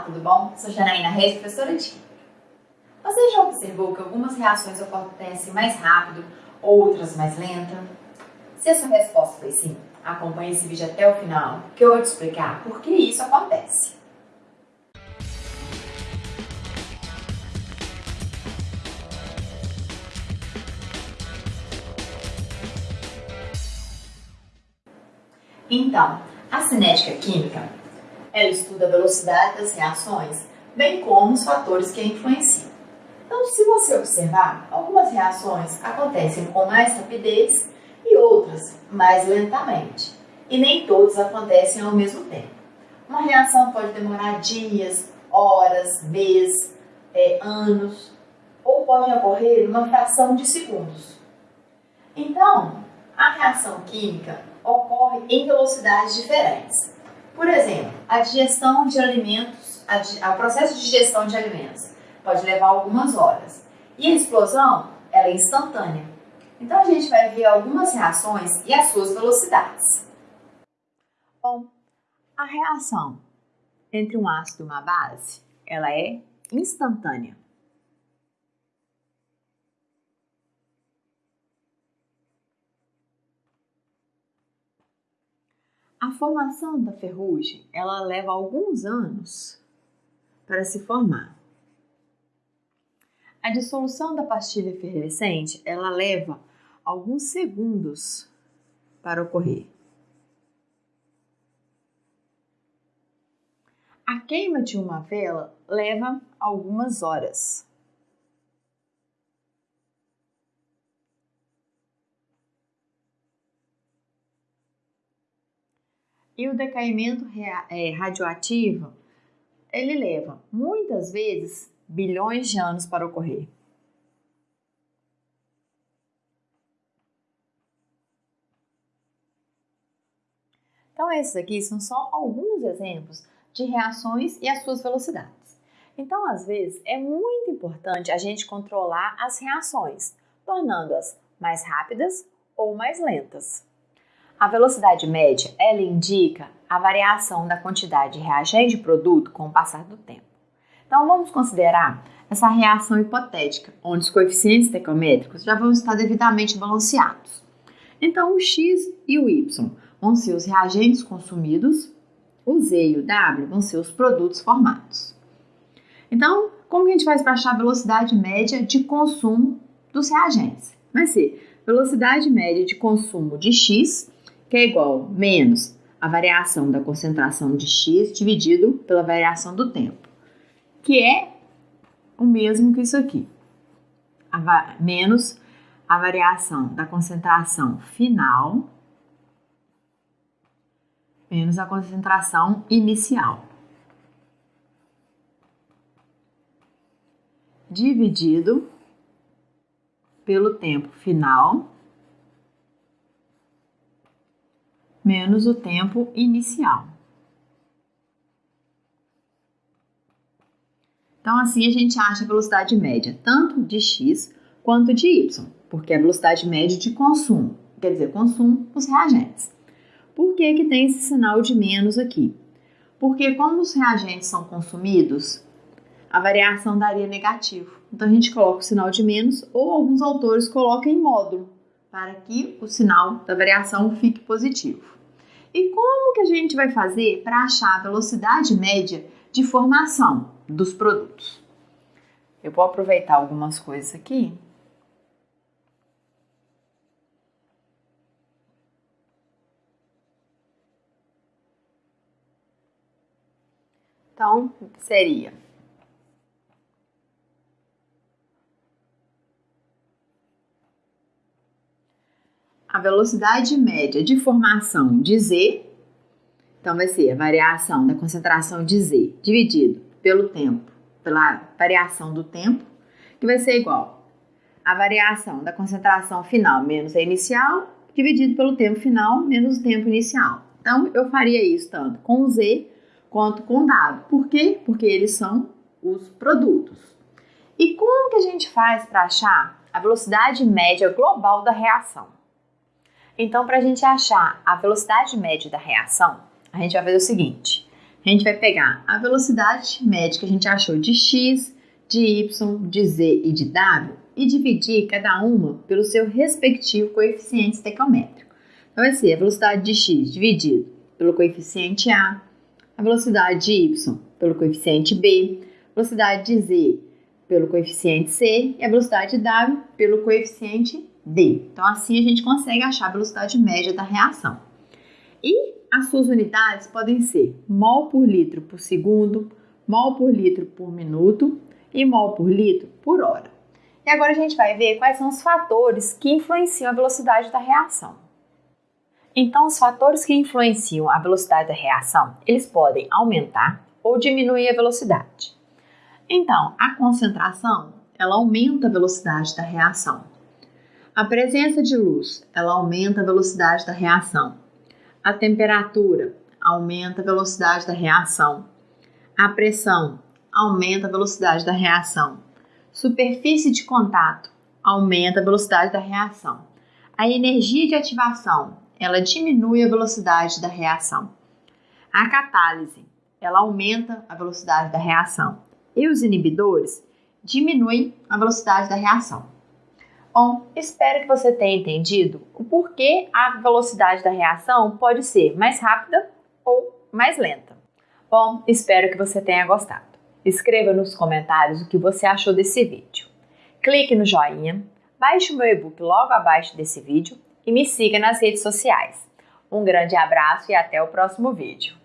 Olá, tudo bom? Sou Janaína Reis, professora de. Você já observou que algumas reações acontecem mais rápido, outras mais lenta? Se a sua resposta foi sim, acompanhe esse vídeo até o final, que eu vou te explicar por que isso acontece. Então, a cinética química, ela estuda a velocidade das reações, bem como os fatores que a influenciam. Então, se você observar, algumas reações acontecem com mais rapidez e outras mais lentamente. E nem todas acontecem ao mesmo tempo. Uma reação pode demorar dias, horas, meses, é, anos, ou pode ocorrer numa fração de segundos. Então, a reação química ocorre em velocidades diferentes. Por exemplo, a digestão de alimentos, o processo de digestão de alimentos pode levar algumas horas. E a explosão, ela é instantânea. Então a gente vai ver algumas reações e as suas velocidades. Bom, a reação entre um ácido e uma base, ela é instantânea. A formação da ferrugem, ela leva alguns anos para se formar. A dissolução da pastilha efervescente, ela leva alguns segundos para ocorrer. A queima de uma vela leva algumas horas. E o decaimento é, radioativo, ele leva muitas vezes bilhões de anos para ocorrer. Então, esses aqui são só alguns exemplos de reações e as suas velocidades. Então, às vezes, é muito importante a gente controlar as reações, tornando-as mais rápidas ou mais lentas. A velocidade média, ela indica a variação da quantidade de reagente e produto com o passar do tempo. Então, vamos considerar essa reação hipotética, onde os coeficientes estequiométricos já vão estar devidamente balanceados. Então, o x e o y vão ser os reagentes consumidos, o z e o w vão ser os produtos formados. Então, como que a gente faz para achar a velocidade média de consumo dos reagentes? Vai ser velocidade média de consumo de x que é igual menos a variação da concentração de x dividido pela variação do tempo, que é o mesmo que isso aqui, a menos a variação da concentração final menos a concentração inicial. Dividido pelo tempo final menos o tempo inicial. Então, assim a gente acha a velocidade média tanto de x quanto de y, porque é a velocidade média de consumo, quer dizer, consumo dos reagentes. Por que, que tem esse sinal de menos aqui? Porque como os reagentes são consumidos, a variação daria negativo. Então a gente coloca o sinal de menos ou alguns autores colocam em módulo para que o sinal da variação fique positivo. E como que a gente vai fazer para achar a velocidade média de formação dos produtos? Eu vou aproveitar algumas coisas aqui. Então, seria a velocidade média de formação de Z, então vai ser a variação da concentração de Z dividido pelo tempo, pela variação do tempo, que vai ser igual a variação da concentração final menos a inicial, dividido pelo tempo final menos o tempo inicial. Então, eu faria isso tanto com Z quanto com W. Por quê? Porque eles são os produtos. E como que a gente faz para achar a velocidade média global da reação? Então, para a gente achar a velocidade média da reação, a gente vai fazer o seguinte: A gente vai pegar a velocidade média que a gente achou de x, de y, de z e de w e dividir cada uma pelo seu respectivo coeficiente estequiométrico. Então, vai ser a velocidade de x dividido pelo coeficiente a, a velocidade de y pelo coeficiente b, a velocidade de z pelo coeficiente c e a velocidade de w pelo coeficiente d. Então, assim a gente consegue achar a velocidade média da reação. E as suas unidades podem ser mol por litro por segundo, mol por litro por minuto e mol por litro por hora. E agora a gente vai ver quais são os fatores que influenciam a velocidade da reação. Então, os fatores que influenciam a velocidade da reação, eles podem aumentar ou diminuir a velocidade. Então, a concentração, ela aumenta a velocidade da reação. A presença de luz, ela aumenta a velocidade da reação. A temperatura aumenta a velocidade da reação. A pressão aumenta a velocidade da reação. Superfície de contato aumenta a velocidade da reação. A energia de ativação, ela diminui a velocidade da reação. A catálise, ela aumenta a velocidade da reação. E os inibidores diminuem a velocidade da reação. Bom, espero que você tenha entendido o porquê a velocidade da reação pode ser mais rápida ou mais lenta. Bom, espero que você tenha gostado. Escreva nos comentários o que você achou desse vídeo. Clique no joinha, baixe o meu e-book logo abaixo desse vídeo e me siga nas redes sociais. Um grande abraço e até o próximo vídeo.